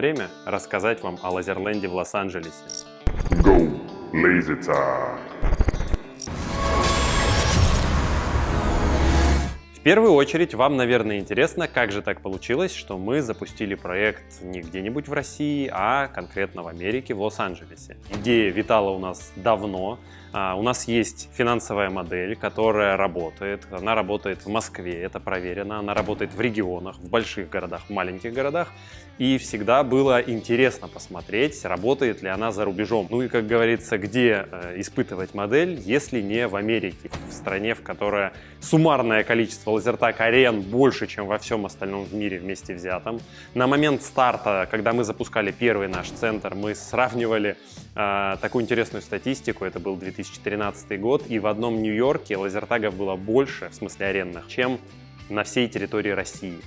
Время рассказать вам о Лазерленде в Лос-Анджелесе. Go, lazy time. В первую очередь вам, наверное, интересно, как же так получилось, что мы запустили проект не где-нибудь в России, а конкретно в Америке, в Лос-Анджелесе. Идея витала у нас давно. А, у нас есть финансовая модель, которая работает. Она работает в Москве, это проверено. Она работает в регионах, в больших городах, в маленьких городах. И всегда было интересно посмотреть, работает ли она за рубежом. Ну и, как говорится, где э, испытывать модель, если не в Америке, в стране, в которой суммарное количество лазертак арен больше, чем во всем остальном в мире вместе взятом. На момент старта, когда мы запускали первый наш центр, мы сравнивали э, такую интересную статистику, это был 2013 год, и в одном Нью-Йорке лазертагов было больше, в смысле арендных, чем на всей территории России.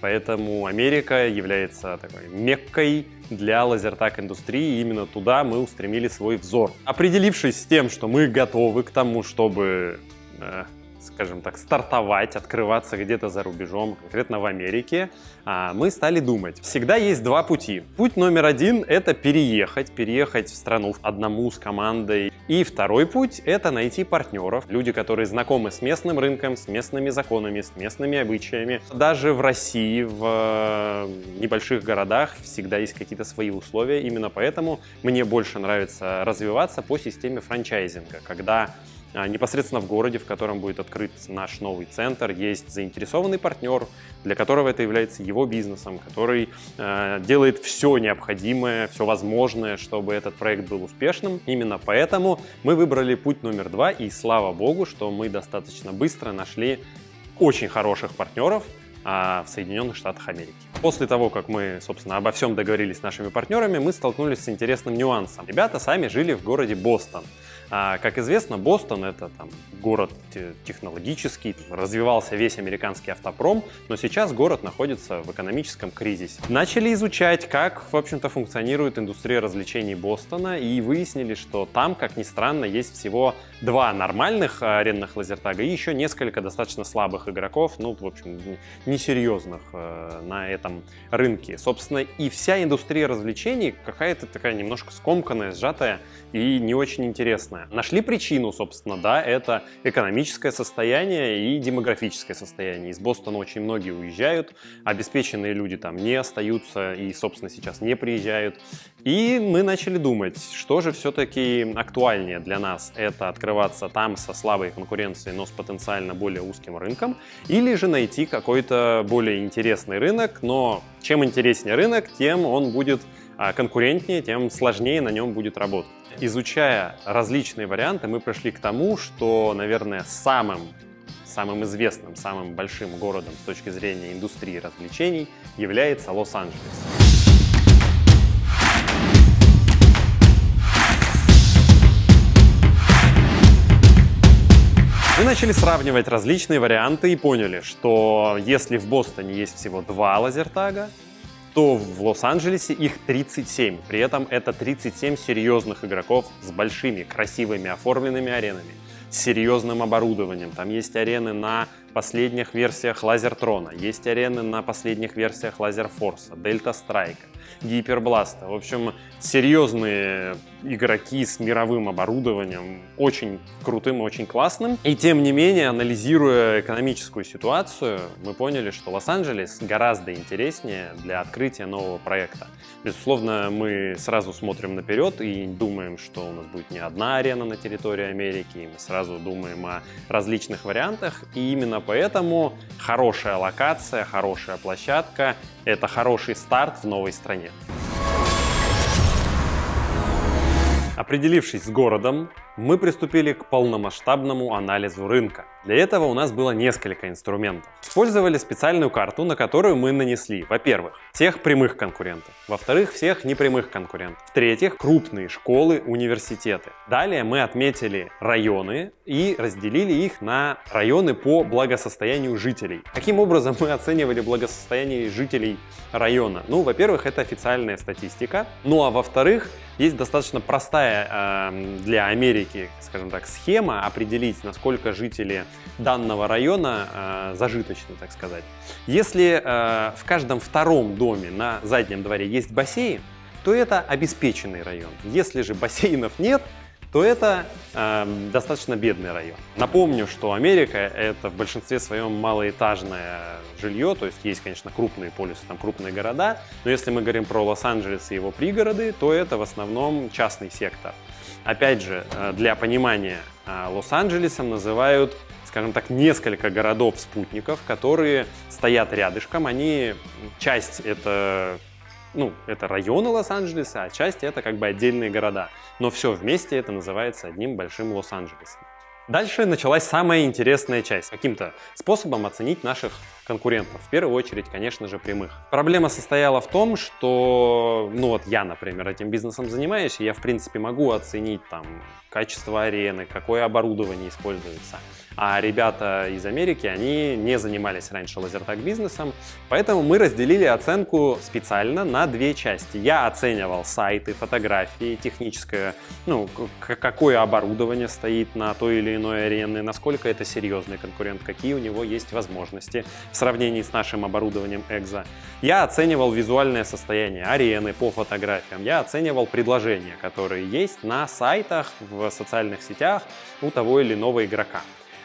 Поэтому Америка является такой меккой для лазертак-индустрии, и именно туда мы устремили свой взор. Определившись с тем, что мы готовы к тому, чтобы э, скажем так, стартовать, открываться где-то за рубежом, конкретно в Америке, а, мы стали думать. Всегда есть два пути. Путь номер один — это переехать, переехать в страну одному с командой. И второй путь — это найти партнеров, люди, которые знакомы с местным рынком, с местными законами, с местными обычаями. Даже в России, в э, небольших городах всегда есть какие-то свои условия. Именно поэтому мне больше нравится развиваться по системе франчайзинга, когда непосредственно в городе, в котором будет открыт наш новый центр, есть заинтересованный партнер, для которого это является его бизнесом, который э, делает все необходимое, все возможное, чтобы этот проект был успешным. Именно поэтому мы выбрали путь номер два, и слава богу, что мы достаточно быстро нашли очень хороших партнеров, а, в Соединенных Штатах Америки. После того, как мы, собственно, обо всем договорились с нашими партнерами, мы столкнулись с интересным нюансом. Ребята сами жили в городе Бостон. А, как известно, Бостон — это там, город технологический, развивался весь американский автопром, но сейчас город находится в экономическом кризисе. Начали изучать, как, в общем-то, функционирует индустрия развлечений Бостона, и выяснили, что там, как ни странно, есть всего два нормальных арендных лазертага и еще несколько достаточно слабых игроков, ну, в общем, несерьезных э, на этом рынке. Собственно, и вся индустрия развлечений какая-то такая немножко скомканная, сжатая и не очень интересная разное. Нашли причину, собственно, да, это экономическое состояние и демографическое состояние. Из Бостона очень многие уезжают, обеспеченные люди там не остаются и, собственно, сейчас не приезжают. И мы начали думать, что же все-таки актуальнее для нас. Это открываться там со слабой конкуренцией, но с потенциально более узким рынком, или же найти какой-то более интересный рынок, но чем интереснее рынок, тем он будет а, конкурентнее, тем сложнее на нем будет работать. Изучая различные варианты, мы пришли к тому, что, наверное, самым самым известным, самым большим городом с точки зрения индустрии развлечений является Лос-Анджелес. Мы начали сравнивать различные варианты и поняли, что если в Бостоне есть всего два лазертага, то в Лос-Анджелесе их 37. При этом это 37 серьезных игроков с большими, красивыми, оформленными аренами, с серьезным оборудованием. Там есть арены на последних версиях Lasertron а, есть арены на последних версиях Laserforce а, Delta Strike а, Hyperblast а. В общем, серьезные игроки с мировым оборудованием, очень крутым и очень классным. И тем не менее, анализируя экономическую ситуацию, мы поняли, что Лос-Анджелес гораздо интереснее для открытия нового проекта. Безусловно, мы сразу смотрим наперед и думаем, что у нас будет не одна арена на территории Америки, и мы сразу думаем о различных вариантах. И именно поэтому хорошая локация, хорошая площадка — это хороший старт в новой стране. Определившись с городом, мы приступили к полномасштабному анализу рынка. Для этого у нас было несколько инструментов. Использовали специальную карту, на которую мы нанесли, во-первых, всех прямых конкурентов, во-вторых, всех непрямых конкурентов, в-третьих, крупные школы, университеты. Далее мы отметили районы и разделили их на районы по благосостоянию жителей. Каким образом мы оценивали благосостояние жителей района? Ну, во-первых, это официальная статистика, ну а во-вторых, есть достаточно простая э, для Америки скажем так, схема определить, насколько жители данного района э, зажиточны, так сказать. Если э, в каждом втором доме на заднем дворе есть бассейн, то это обеспеченный район. Если же бассейнов нет, то это э, достаточно бедный район. Напомню, что Америка это в большинстве своем малоэтажное жилье, то есть есть, конечно, крупные полюсы, там крупные города, но если мы говорим про Лос-Анджелес и его пригороды, то это в основном частный сектор. Опять же, э, для понимания, э, Лос-Анджелесом называют скажем так, несколько городов-спутников, которые стоят рядышком. Они, часть это ну, это районы Лос-Анджелеса, а часть это как бы отдельные города. Но все вместе это называется одним большим Лос-Анджелесом. Дальше началась самая интересная часть. Каким-то способом оценить наших конкурентов. В первую очередь, конечно же, прямых. Проблема состояла в том, что, ну вот я, например, этим бизнесом занимаюсь, и я, в принципе, могу оценить там качество арены, какое оборудование используется. А ребята из Америки, они не занимались раньше лазертаг бизнесом, поэтому мы разделили оценку специально на две части. Я оценивал сайты, фотографии, техническое, ну, какое оборудование стоит на той или иной арене, насколько это серьезный конкурент, какие у него есть возможности в сравнении с нашим оборудованием Экзо. Я оценивал визуальное состояние арены по фотографиям, я оценивал предложения, которые есть на сайтах, в социальных сетях у того или иного игрока.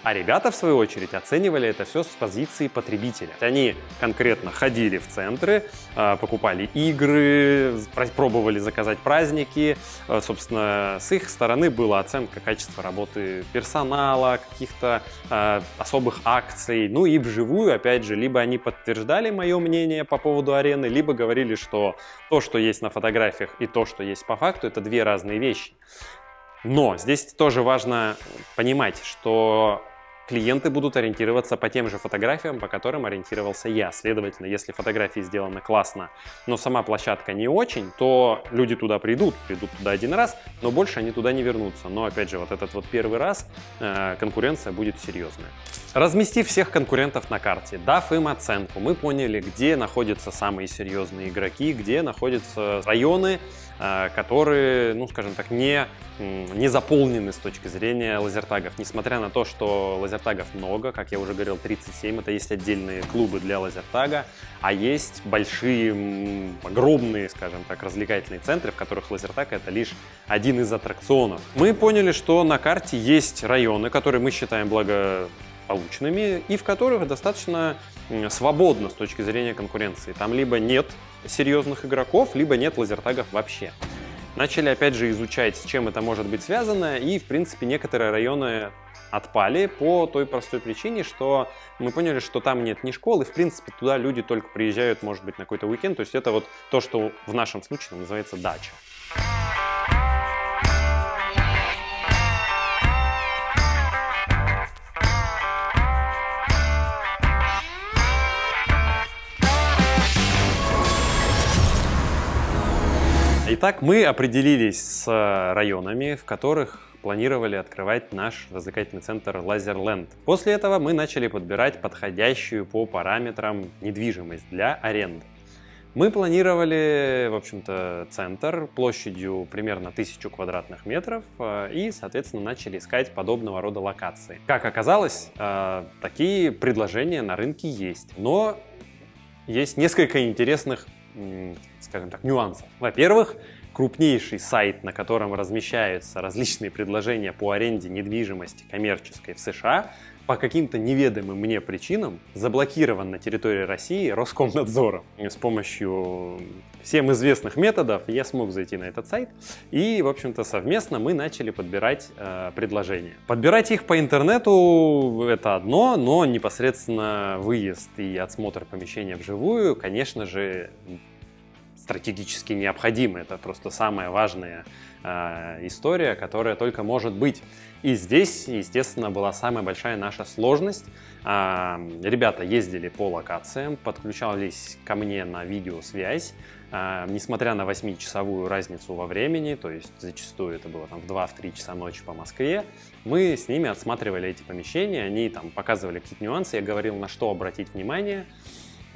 А ребята, в свою очередь, оценивали это все с позиции потребителя. Они конкретно ходили в центры, а, покупали игры, пробовали заказать праздники. А, собственно, с их стороны была оценка качества работы персонала, каких-то а, особых акций. Ну и вживую, опять же, либо они подтверждали мое мнение по поводу арены, либо говорили, что то, что есть на фотографиях и то, что есть по факту, это две разные вещи. Но здесь тоже важно понимать, что клиенты будут ориентироваться по тем же фотографиям, по которым ориентировался я. Следовательно, если фотографии сделаны классно, но сама площадка не очень, то люди туда придут, придут туда один раз, но больше они туда не вернутся. Но опять же, вот этот вот первый раз э, конкуренция будет серьезная. Разместив всех конкурентов на карте, дав им оценку, мы поняли, где находятся самые серьезные игроки, где находятся районы, которые, ну скажем так, не, не заполнены с точки зрения лазертагов. Несмотря на то, что лазертагов много, как я уже говорил, 37, это есть отдельные клубы для лазертага, а есть большие, огромные, скажем так, развлекательные центры, в которых лазертаг это лишь один из аттракционов. Мы поняли, что на карте есть районы, которые мы считаем благо полученными и в которых достаточно свободно с точки зрения конкуренции. Там либо нет серьезных игроков, либо нет лазертагов вообще. Начали опять же изучать, с чем это может быть связано, и в принципе некоторые районы отпали по той простой причине, что мы поняли, что там нет ни школы, в принципе туда люди только приезжают, может быть, на какой-то уикенд, то есть это вот то, что в нашем случае называется дача. Итак, мы определились с районами, в которых планировали открывать наш развлекательный центр Лазерленд. После этого мы начали подбирать подходящую по параметрам недвижимость для аренды. Мы планировали, в общем-то, центр площадью примерно 1000 квадратных метров э, и, соответственно, начали искать подобного рода локации. Как оказалось, э, такие предложения на рынке есть, но есть несколько интересных скажем так, нюансов. Во-первых, крупнейший сайт, на котором размещаются различные предложения по аренде недвижимости коммерческой в США, по каким-то неведомым мне причинам заблокирован на территории России Роскомнадзором. С помощью всем известных методов я смог зайти на этот сайт и, в общем-то, совместно мы начали подбирать э, предложения. Подбирать их по интернету это одно, но непосредственно выезд и отсмотр помещения вживую, конечно же, стратегически необходимы. Это просто самая важная э, история, которая только может быть. И здесь, естественно, была самая большая наша сложность. Э, ребята ездили по локациям, подключались ко мне на видеосвязь. Э, несмотря на 8-часовую разницу во времени, то есть зачастую это было там в 2-3 часа ночи по Москве, мы с ними отсматривали эти помещения, они там показывали какие-то нюансы, я говорил, на что обратить внимание.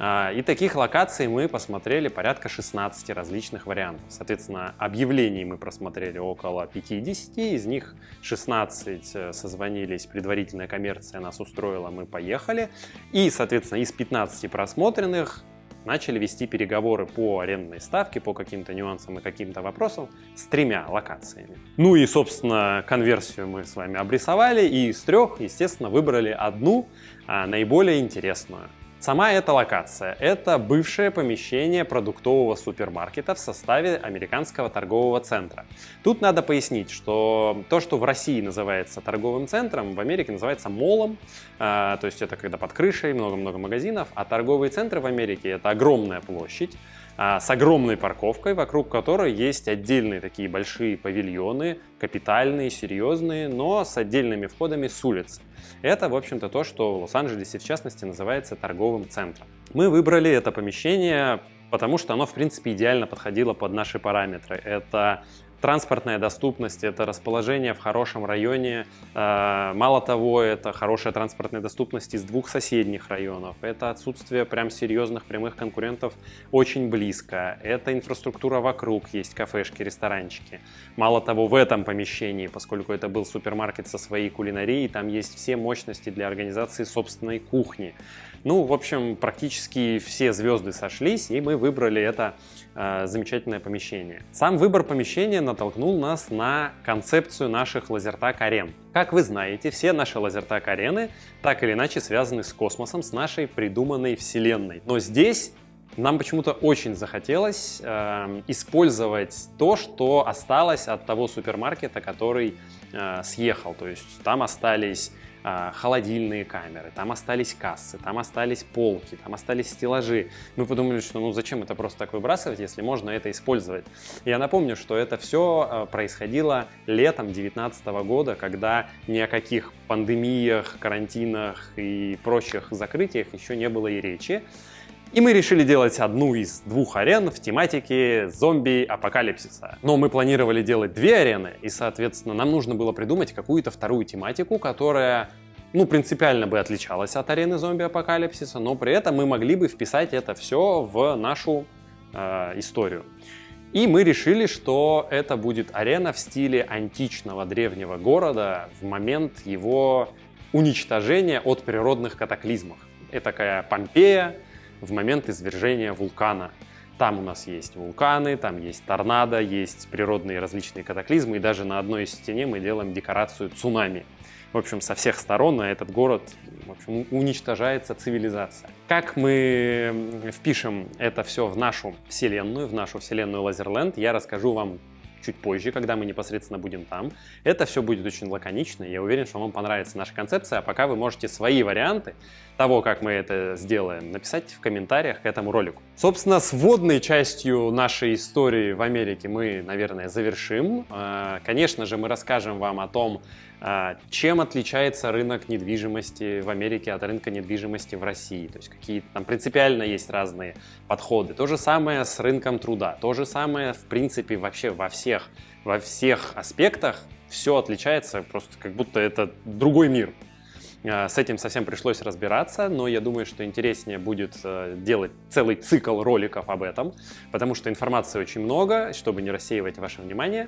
А, и таких локаций мы посмотрели порядка 16 различных вариантов. Соответственно, объявлений мы просмотрели около 50, из них 16 э, созвонились, предварительная коммерция нас устроила, мы поехали. И, соответственно, из 15 просмотренных начали вести переговоры по арендной ставке, по каким-то нюансам и каким-то вопросам с тремя локациями. Ну и, собственно, конверсию мы с вами обрисовали, и из трех, естественно, выбрали одну, а, наиболее интересную. Сама эта локация – это бывшее помещение продуктового супермаркета в составе американского торгового центра. Тут надо пояснить, что то, что в России называется торговым центром, в Америке называется молом, а, то есть это когда под крышей много-много магазинов, а торговые центры в Америке – это огромная площадь, с огромной парковкой, вокруг которой есть отдельные такие большие павильоны, капитальные, серьезные, но с отдельными входами с улицы. Это, в общем-то, то, что в Лос-Анджелесе, в частности, называется торговым центром. Мы выбрали это помещение потому что оно, в принципе, идеально подходило под наши параметры. Это Транспортная доступность – это расположение в хорошем районе. Э, мало того, это хорошая транспортная доступность из двух соседних районов. Это отсутствие прям серьезных прямых конкурентов очень близко. Это инфраструктура вокруг, есть кафешки, ресторанчики. Мало того, в этом помещении, поскольку это был супермаркет со своей кулинарией, там есть все мощности для организации собственной кухни. Ну, в общем, практически все звезды сошлись, и мы выбрали это э, замечательное помещение. Сам выбор помещения натолкнул нас на концепцию наших лазертак-арен. Как вы знаете, все наши лазертак-арены так или иначе связаны с космосом, с нашей придуманной вселенной. Но здесь нам почему-то очень захотелось э, использовать то, что осталось от того супермаркета, который съехал. То есть там остались а, холодильные камеры, там остались кассы, там остались полки, там остались стеллажи. Мы подумали, что ну зачем это просто так выбрасывать, если можно это использовать. Я напомню, что это все а, происходило летом 2019 года, когда ни о каких пандемиях, карантинах и прочих закрытиях еще не было и речи. И мы решили делать одну из двух арен в тематике зомби-апокалипсиса. Но мы планировали делать две арены, и, соответственно, нам нужно было придумать какую-то вторую тематику, которая ну, принципиально бы отличалась от арены зомби-апокалипсиса, но при этом мы могли бы вписать это все в нашу э, историю. И мы решили, что это будет арена в стиле античного древнего города в момент его уничтожения от природных катаклизмов. Это такая Помпея, в момент извержения вулкана. Там у нас есть вулканы, там есть торнадо, есть природные различные катаклизмы, и даже на одной из стене мы делаем декорацию цунами. В общем, со всех сторон на этот город в общем, уничтожается цивилизация. Как мы впишем это все в нашу вселенную, в нашу вселенную Лазерленд, я расскажу вам чуть позже, когда мы непосредственно будем там. Это все будет очень лаконично, я уверен, что вам понравится наша концепция, а пока вы можете свои варианты того, как мы это сделаем, написать в комментариях к этому ролику. Собственно, с вводной частью нашей истории в Америке мы, наверное, завершим. А, конечно же, мы расскажем вам о том, чем отличается рынок недвижимости в Америке от рынка недвижимости в России? То есть какие там принципиально есть разные подходы. То же самое с рынком труда. То же самое, в принципе, вообще во всех, во всех аспектах все отличается, просто как будто это другой мир. А, с этим совсем пришлось разбираться, но я думаю, что интереснее будет э, делать целый цикл роликов об этом, потому что информации очень много, чтобы не рассеивать ваше внимание,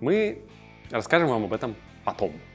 мы расскажем вам об этом 同。